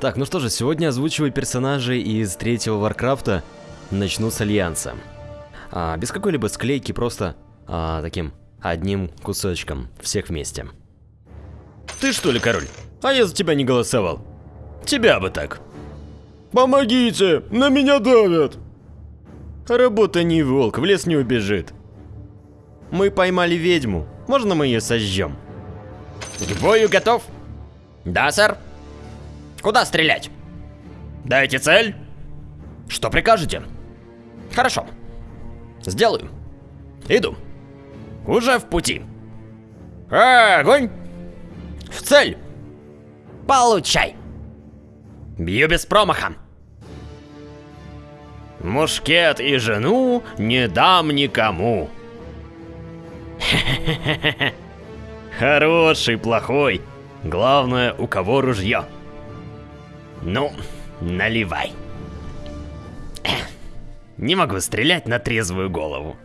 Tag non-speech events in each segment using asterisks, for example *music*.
Так, ну что же, сегодня озвучиваю персонажей из третьего Варкрафта. Начну с Альянса. А, без какой-либо склейки, просто а, таким одним кусочком, всех вместе. Ты что ли, король? А я за тебя не голосовал. Тебя бы так. Помогите, на меня давят. Работа не волк, в лес не убежит. Мы поймали ведьму, можно мы ее сожжем? К бою готов? Да, сэр. Куда стрелять? Дайте цель. Что прикажете? Хорошо. Сделаю. Иду. Уже в пути. Огонь! В цель! Получай! Бью без промаха. Мушкет и жену не дам никому. *laughs* Хороший, плохой. Главное, у кого ружье. Ну, наливай. Не могу стрелять на трезвую голову.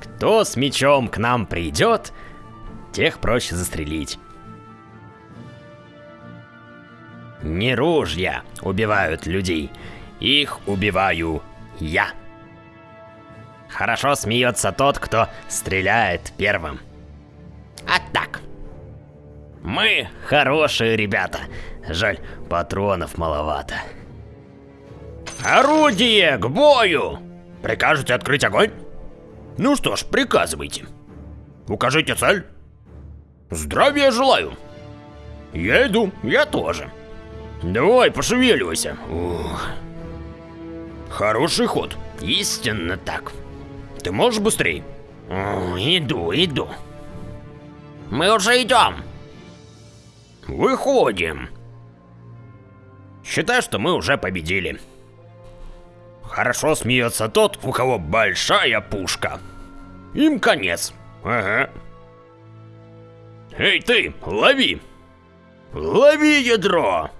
Кто с мечом к нам придет, тех проще застрелить. Не ружья убивают людей, их убиваю я. Хорошо смеется тот, кто стреляет первым. А так. Мы хорошие ребята. Жаль, патронов маловато. Орудие к бою! Прикажете открыть огонь? Ну что ж, приказывайте. Укажите цель. Здравия желаю. Я иду, я тоже. Давай, пошевеливайся. Ух. Хороший ход. Истинно так. Ты можешь быстрее? Иду, иду. Мы уже идем. Выходим. Считай, что мы уже победили. Хорошо смеется тот, у кого большая пушка. Им конец. Ага. Эй ты, лови! Лови ядро!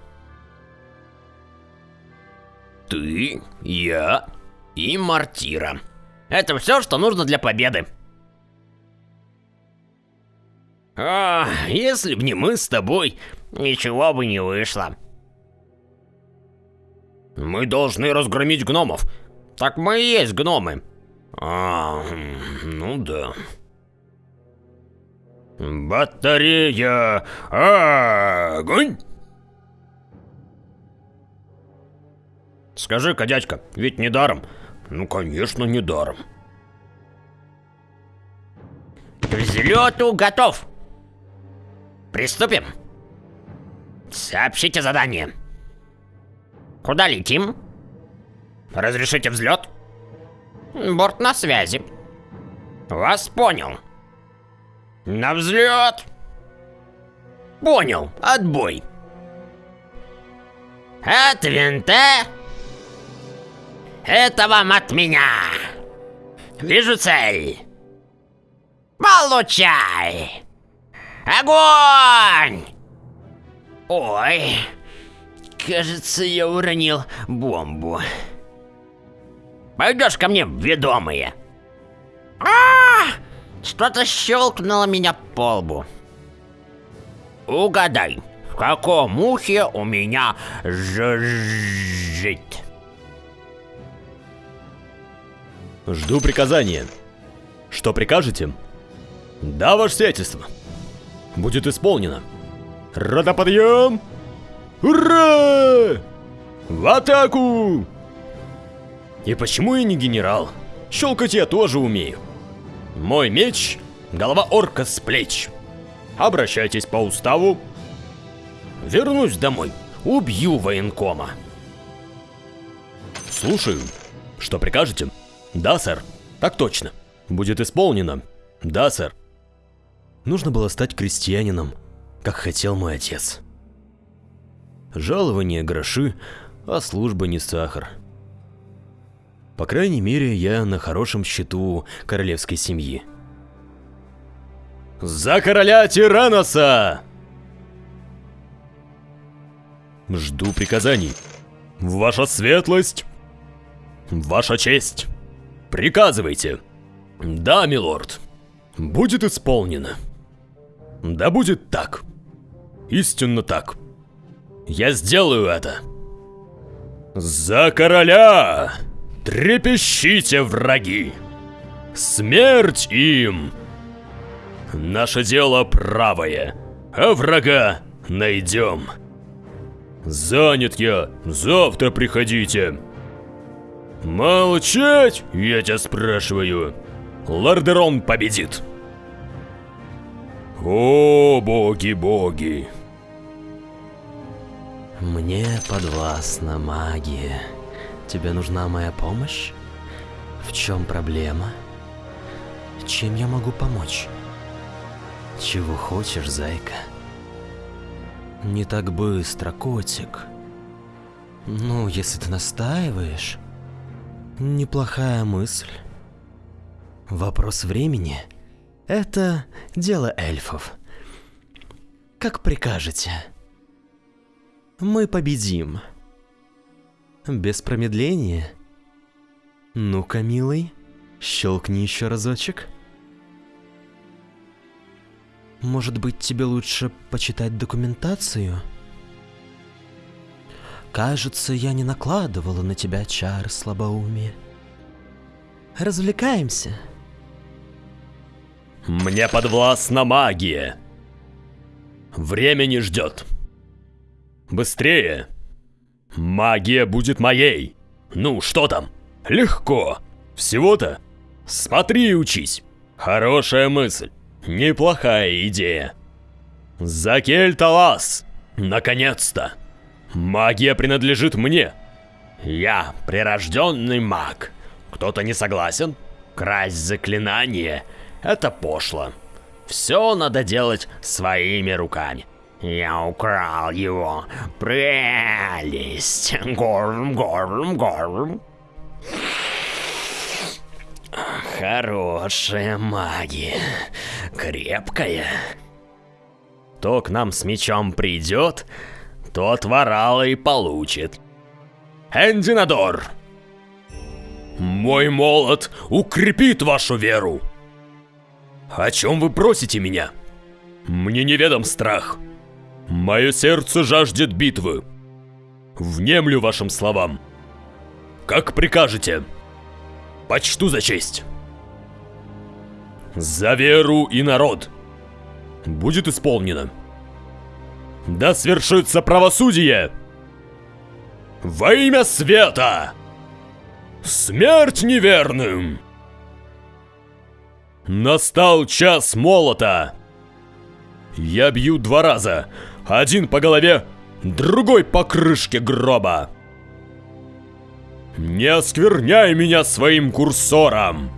Ты, я и Мартира. Это все, что нужно для победы. А, если б не мы с тобой, ничего бы не вышло. Мы должны разгромить гномов. Так мы и есть гномы. А, ну да. Батарея! Огонь! Скажи-ка, дядька, ведь не даром. Ну, конечно, не даром. К взлету готов. Приступим. Сообщите задание. Куда летим? Разрешите взлет? Борт на связи. Вас понял. На взлет. Понял. Отбой. От винта. Это вам от меня. Вижу цель. Получай. Огонь! Ой, кажется, я уронил бомбу. Пойдешь ко мне, ведомые? А, что-то щелкнуло меня по лбу. Угадай, в каком ухе у меня жужжит? Жду приказания. Что прикажете? Да, ваше сиятельство. Будет исполнено. Родоподъем! Ура! В атаку! И почему я не генерал? Щелкать я тоже умею. Мой меч — голова орка с плеч. Обращайтесь по уставу. Вернусь домой, убью военкома. Слушаю. Что прикажете? Да, сэр. Так точно. Будет исполнено. Да, сэр. Нужно было стать крестьянином, как хотел мой отец. Жалование гроши, а служба не сахар. По крайней мере, я на хорошем счету королевской семьи. За короля Тираноса! Жду приказаний. Ваша светлость! Ваша честь! Приказывайте! Да, милорд. Будет исполнено. Да будет так. Истинно так. Я сделаю это. За короля! Трепещите, враги! Смерть им! Наше дело правое, а врага найдем. Занят я, завтра приходите. Молчать, я тебя спрашиваю. Лордерон победит. О, боги-боги. Мне подвластна магия. Тебе нужна моя помощь? В чем проблема? Чем я могу помочь? Чего хочешь, зайка? Не так быстро, котик. Ну, если ты настаиваешь, неплохая мысль. Вопрос времени – это дело эльфов. Как прикажете. Мы победим. Без промедления. Ну-ка, милый, щелкни еще разочек. Может быть, тебе лучше почитать документацию? Кажется, я не накладывала на тебя чар слабоумия. Развлекаемся. Мне подвластна магия. Время не ждет. Быстрее. Магия будет моей. Ну, что там? Легко. Всего-то? Смотри и учись. Хорошая мысль. Неплохая идея. Закель Талас! Наконец-то! Магия принадлежит мне. Я прирожденный маг. Кто-то не согласен? Красть заклинание — это пошло. Все надо делать своими руками. Я украл его. Прелесть. Горм, горм, горм. Хорошая магия. Крепкая. Кто к нам с мечом придет, тот ворала и получит. Эндинадор! Мой молот укрепит вашу веру. О чем вы просите меня? Мне неведом страх. Мое сердце жаждет битвы. Внемлю вашим словам. Как прикажете. Почту за честь. За веру и народ. Будет исполнено. Да свершится правосудие! Во имя света! Смерть неверным! Настал час молота! Я бью два раза. Один по голове, другой по крышке гроба. Не оскверняй меня своим курсором!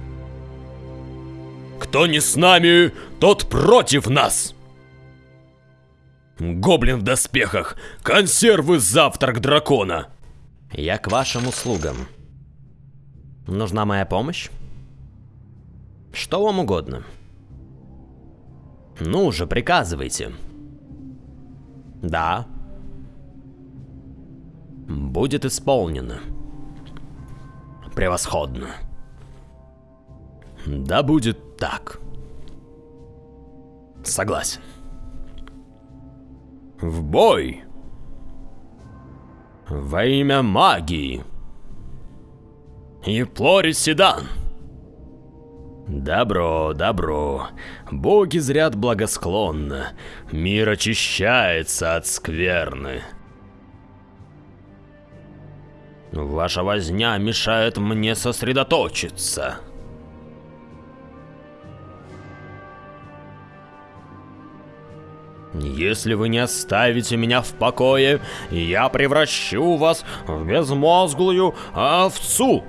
Кто не с нами, тот против нас! Гоблин в доспехах, консервы завтрак дракона. Я к вашим услугам. Нужна моя помощь? Что вам угодно. Ну же, приказывайте. Да. Будет исполнено. Превосходно. Да будет так. Согласен. В бой! Во имя магии! И Плорис Седан! Добро, добро. Боги зрят благосклонно. Мир очищается от скверны. Ваша возня мешает мне сосредоточиться. Если вы не оставите меня в покое, я превращу вас в безмозглую овцу.